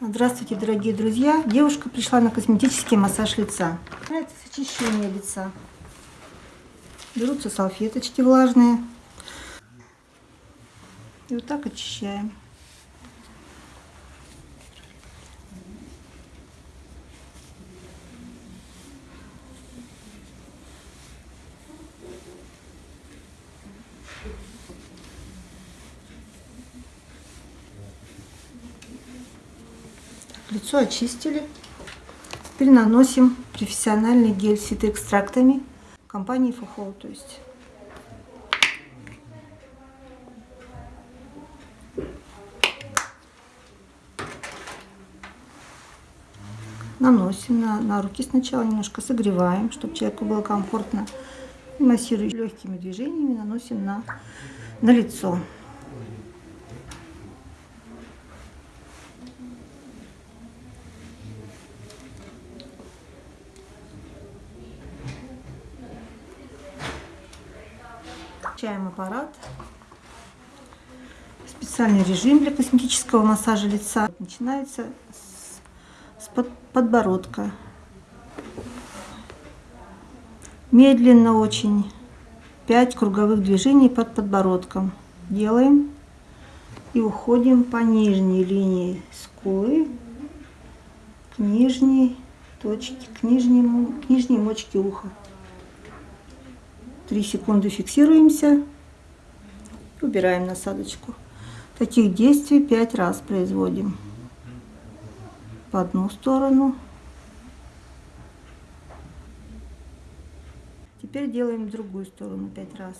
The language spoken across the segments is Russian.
Здравствуйте, дорогие друзья! Девушка пришла на косметический массаж лица. Начинается с очищения лица. Берутся салфеточки влажные. И вот так очищаем. Лицо очистили. Теперь наносим профессиональный гель с фитоэкстрактами компании Фухол. То есть наносим на, на руки сначала, немножко согреваем, чтобы человеку было комфортно. Массируем легкими движениями, наносим на, на лицо. Включаем аппарат. Специальный режим для косметического массажа лица. Начинается с, с под, подбородка. Медленно очень. 5 круговых движений под подбородком. Делаем. И уходим по нижней линии скулы к нижней точке, к нижнему, к нижней мочке уха. 3 секунды фиксируемся. Убираем насадочку. Таких действий 5 раз производим. В одну сторону. Теперь делаем другую сторону 5 раз.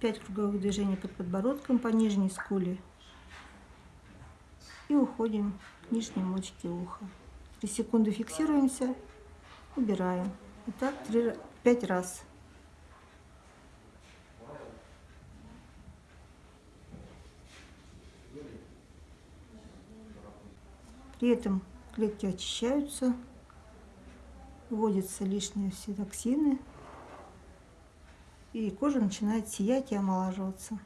5 круговых движений под подбородком по нижней скуле. И уходим к нижней мочке уха. 3 секунды фиксируемся, убираем. И так 3, 5 раз. При этом клетки очищаются, вводятся лишние все токсины, и кожа начинает сиять и омолаживаться.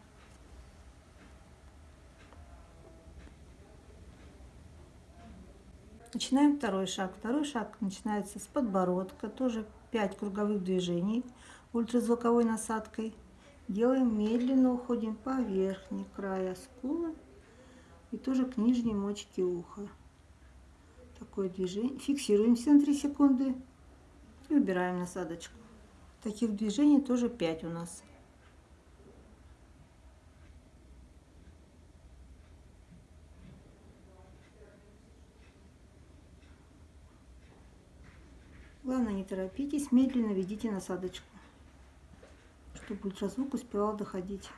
Начинаем второй шаг. Второй шаг начинается с подбородка, тоже 5 круговых движений ультразвуковой насадкой. Делаем медленно, уходим по верхней краю скулы и тоже к нижней мочке уха такое движение. Фиксируемся на 3 секунды и убираем насадочку. Таких движений тоже 5 у нас. Главное, не торопитесь, медленно ведите насадочку, чтобы ультразвук успевал доходить.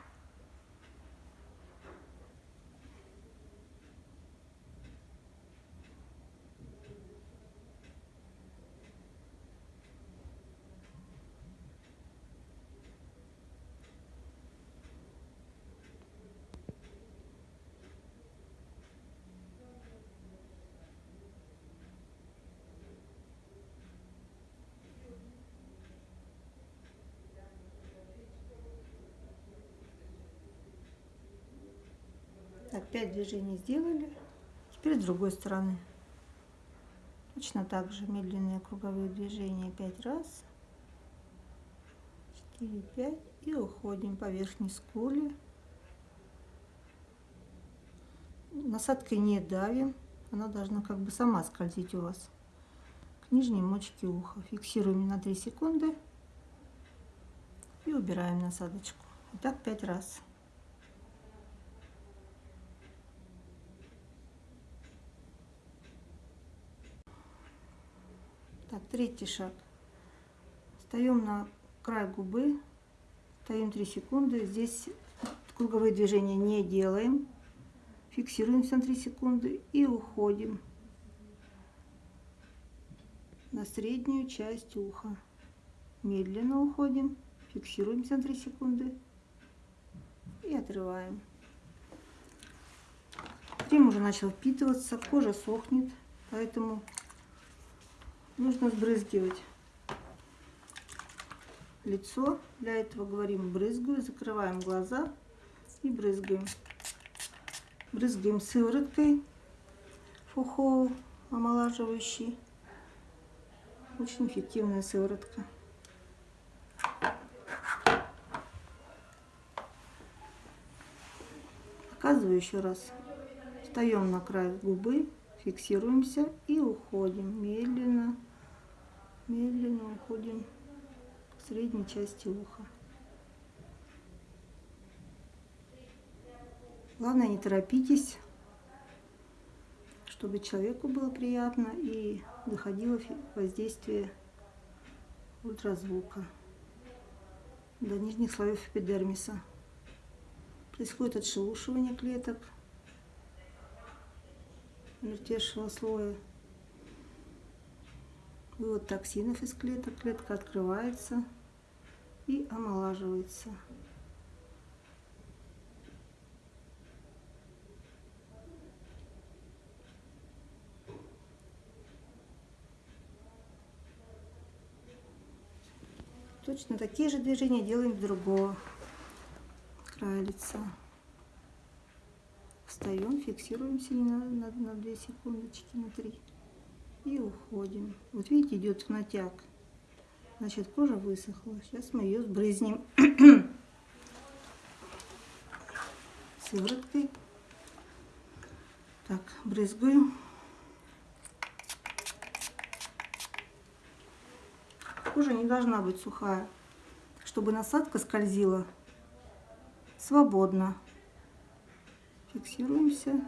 Так, 5 движений сделали. Теперь с другой стороны. Точно так же медленные круговые движения 5 раз. 4, 5. И уходим по верхней скуле. Насадкой не давим. Она должна как бы сама скользить у вас к нижней мочке уха. Фиксируем на 3 секунды. И убираем насадочку. И так 5 раз. Так, третий шаг. Встаем на край губы, стоим 3 секунды. Здесь круговые движения не делаем. Фиксируемся на 3 секунды и уходим на среднюю часть уха. Медленно уходим, фиксируемся на 3 секунды и отрываем. Крем уже начал впитываться, кожа сохнет, поэтому нужно сбрызгивать лицо. Для этого говорим брызгаю, закрываем глаза и брызгаем. Брызгаем сывороткой Фухол омолаживающий. Очень эффективная сыворотка. Показываю еще раз. Встаем на край губы, фиксируемся и уходим. Медленно, медленно уходим к средней части уха. Главное, не торопитесь, чтобы человеку было приятно и доходило воздействие ультразвука до нижних слоев эпидермиса. Происходит отшелушивание клеток мертвейшего слоя. Вывод токсинов из клеток. Клетка открывается и омолаживается. Точно такие же движения делаем с другого края лица. Встаем, фиксируемся на, на, на 2 секундочки, на 3. И уходим. Вот видите, идет в натяг. Значит, кожа высохла. Сейчас мы ее сбрызнем сывороткой. Так, брызгаю. Кожа не должна быть сухая, чтобы насадка скользила свободно. Фиксируемся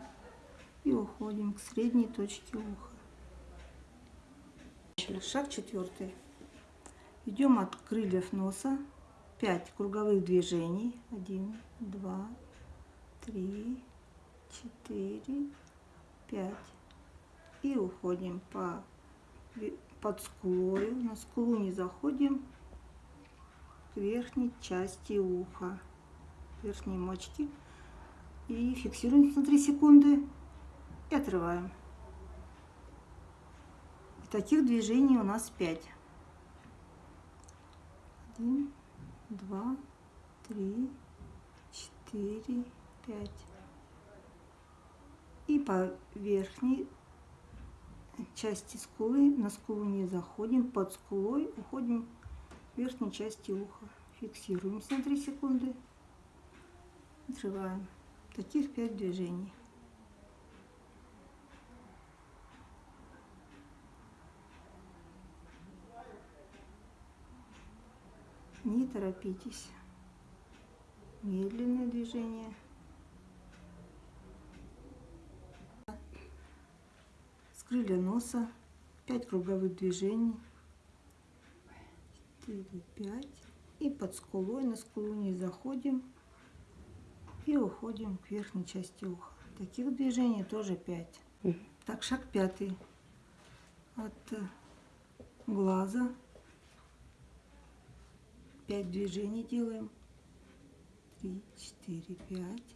и уходим к средней точке уха. Шаг четвертый. Идем от крыльев носа. 5 круговых движений. 1, 2, 3, 4, 5. И уходим по под скулой. На скулу не заходим к верхней части уха, верхней мочки. И фиксируем на 3 секунды и отрываем. И таких движений у нас 5. 1, 2, 3, 4, 5. И по верхней части скулы, на скулу не заходим, под скулой уходим к верхней части уха. Фиксируемся на 3 секунды, отрываем. Таких 5 движений. Не торопитесь. Медленное движение. крылья носа, 5 круговых движений, 4, 5, и под скулой, на скулу не заходим, и уходим к верхней части уха. Таких движений тоже 5. Так, шаг пятый. От э, глаза 5 движений делаем. 3, 4, 5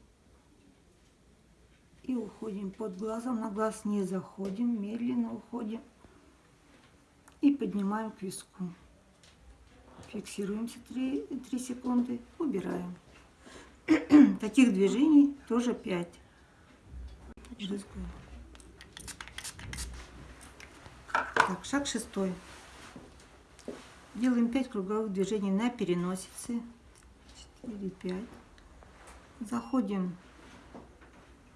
и уходим под глазом. На глаз не заходим, медленно уходим и поднимаем к виску. Фиксируемся 3, 3 секунды, убираем. Таких движений тоже 5. Так, шаг шестой. Делаем 5 круговых движений на переносице. 4, 5. Заходим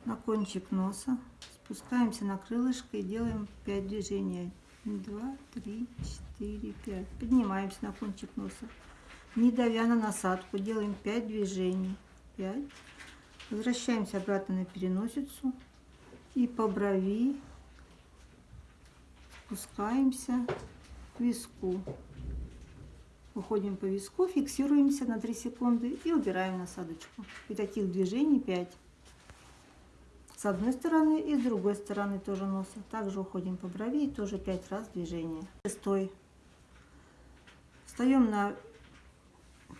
на кончик носа, спускаемся на крылышко и делаем 5 движений. 2, 3, 4, 5. Поднимаемся на кончик носа. Не давя на насадку, делаем 5 движений. 5. Возвращаемся обратно на переносицу. И по брови спускаемся к виску. Выходим по виску, фиксируемся на 3 секунды и убираем насадочку. И таких движений 5 с одной стороны и с другой стороны тоже носа. Также уходим по брови и тоже 5 раз движение. Шестой. Встаем на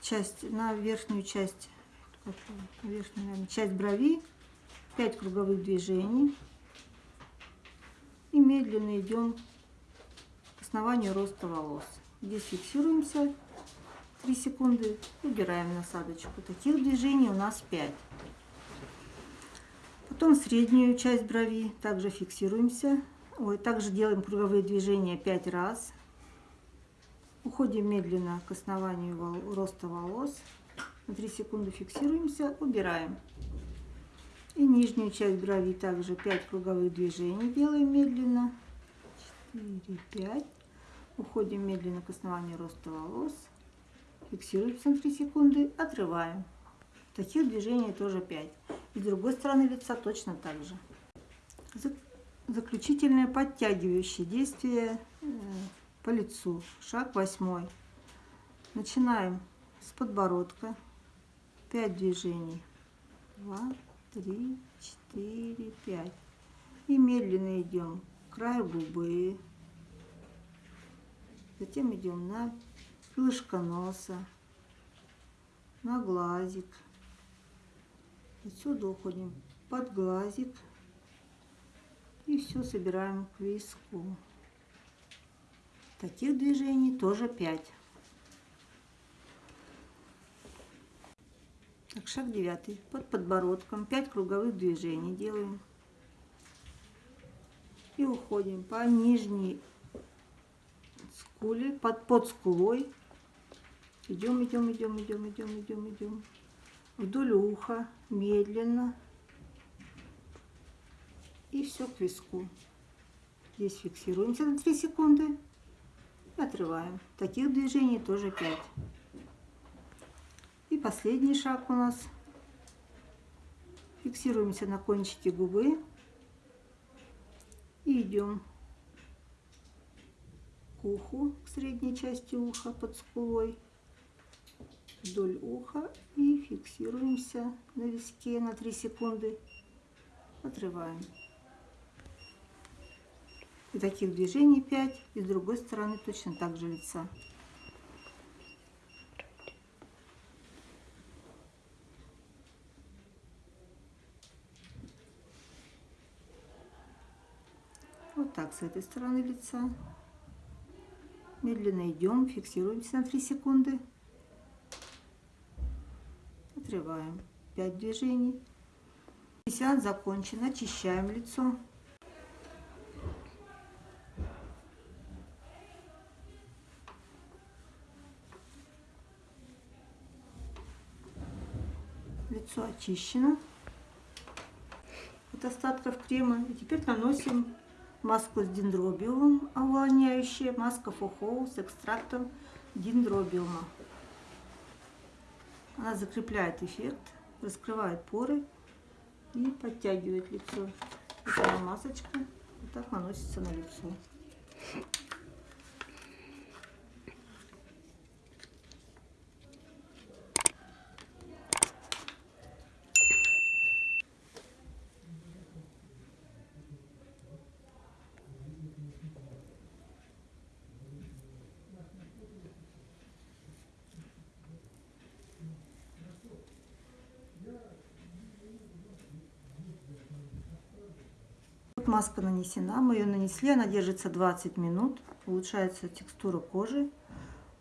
часть, на верхнюю часть, верхнюю, наверное, часть брови, 5 круговых движений. И медленно идем к основанию роста волос. Здесь фиксируемся 3 секунды, убираем насадочку. Таких движений у нас 5. Потом среднюю часть брови также фиксируемся. Ой, также делаем круговые движения 5 раз. Уходим медленно к основанию вол роста волос. На 3 секунды фиксируемся, убираем. И нижнюю часть брови также 5 круговых движений делаем медленно. 4, 5. Уходим медленно к основанию роста волос. Фиксируемся на 3 секунды, отрываем. Таких движений тоже 5. И с другой стороны лица точно так же. Заключительное подтягивающее действие э, по лицу. Шаг восьмой. Начинаем с подбородка. 5 движений. 2, 3, 4, 5. И медленно идем к краю губы. Затем идем на крылышко носа, на глазик. Отсюда уходим под глазик. И все собираем к виску. Таких движений тоже 5. Так, шаг девятый. Под подбородком 5 круговых движений делаем. И уходим по нижней скуле, под, под скулой. Идем, идем, идем, идем, идем, идем, идем. Вдоль уха, медленно. И все к виску. Здесь фиксируемся на 3 секунды. И отрываем. Таких движений тоже 5. Последний шаг у нас. Фиксируемся на кончике губы. И идем к уху, к средней части уха под скулой. Вдоль уха и фиксируемся на виске на 3 секунды. Отрываем. И таких движений 5. И с другой стороны точно так же лица. Так с этой стороны лица. Медленно идем, фиксируемся на 3 секунды. Отрываем 5 движений. Сеанс закончен. Очищаем лицо. Лицо очищено от остатков крема. И теперь наносим маску с дендробиумом, увлажняющая, маска фухоу с экстрактом дендробиума. Она закрепляет эффект, раскрывает поры и подтягивает лицо. Эта масочка вот так наносится на лицо. Маска нанесена, мы ее нанесли, она держится 20 минут, улучшается текстура кожи,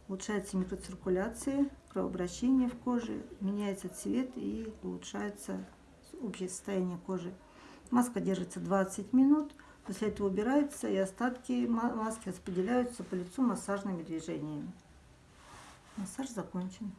улучшается микроциркуляция, кровообращение в коже, меняется цвет и улучшается общее состояние кожи. Маска держится 20 минут, после этого убирается и остатки маски распределяются по лицу массажными движениями. Массаж закончен.